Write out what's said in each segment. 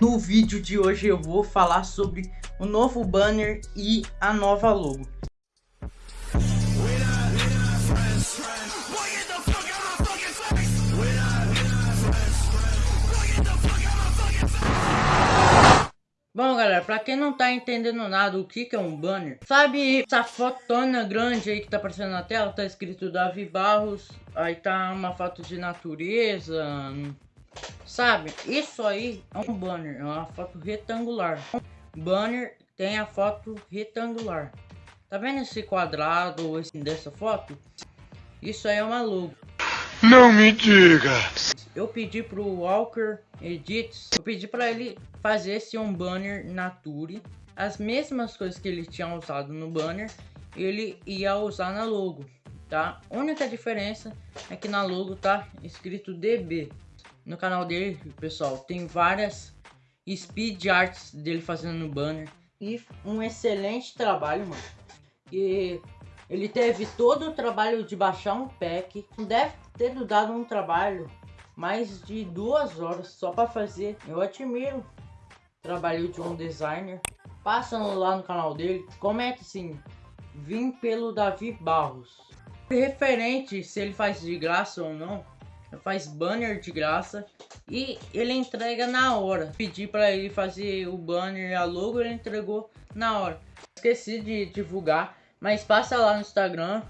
No vídeo de hoje eu vou falar sobre o novo banner e a nova logo. Bom galera, pra quem não tá entendendo nada o que, que é um banner Sabe essa fotona grande aí que tá aparecendo na tela? Tá escrito Davi Barros Aí tá uma foto de natureza Sabe, isso aí é um banner, é uma foto retangular. Banner tem a foto retangular. Tá vendo esse quadrado esse, dessa foto? Isso aí é uma logo. Não me diga! Eu pedi pro Walker Edits Eu pedi pra ele fazer esse um banner Nature. As mesmas coisas que ele tinha usado no banner Ele ia usar na logo Tá? A única diferença é que na logo tá escrito DB no canal dele, pessoal, tem várias speed arts dele fazendo no banner. E um excelente trabalho, mano. E ele teve todo o trabalho de baixar um pack. Deve ter dado um trabalho mais de duas horas só para fazer. Eu admiro o trabalho de um designer. Passando lá no canal dele, comenta assim, vim pelo Davi Barros. Referente se ele faz de graça ou não, faz banner de graça e ele entrega na hora. Pedi para ele fazer o banner e a logo, ele entregou na hora. Esqueci de divulgar, mas passa lá no Instagram,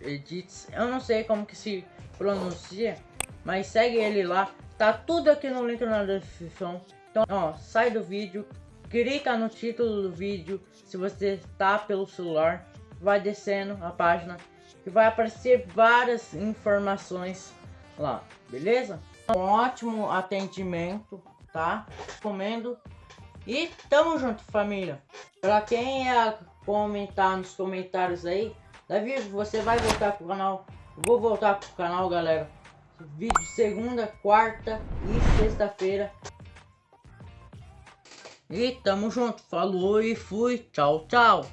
Edits. Eu não sei como que se pronuncia, mas segue ele lá. Tá tudo aqui no link na descrição. Então, ó, sai do vídeo, clica no título do vídeo. Se você está pelo celular, vai descendo a página que vai aparecer várias informações lá, beleza? Um ótimo atendimento, tá? Comendo. E tamo junto, família. Pra quem é comentar nos comentários aí, Davi, você vai voltar pro canal? Eu vou voltar pro canal, galera. Vídeo segunda, quarta e sexta-feira. E tamo junto. Falou e fui. Tchau, tchau.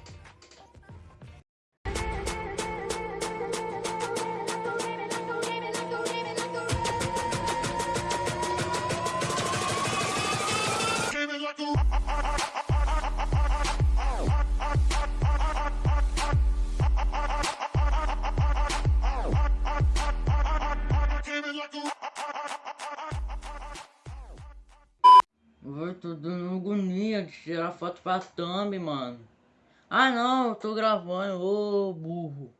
Tô dando agonia de tirar foto pra thumb, mano. Ah não, eu tô gravando, ô burro.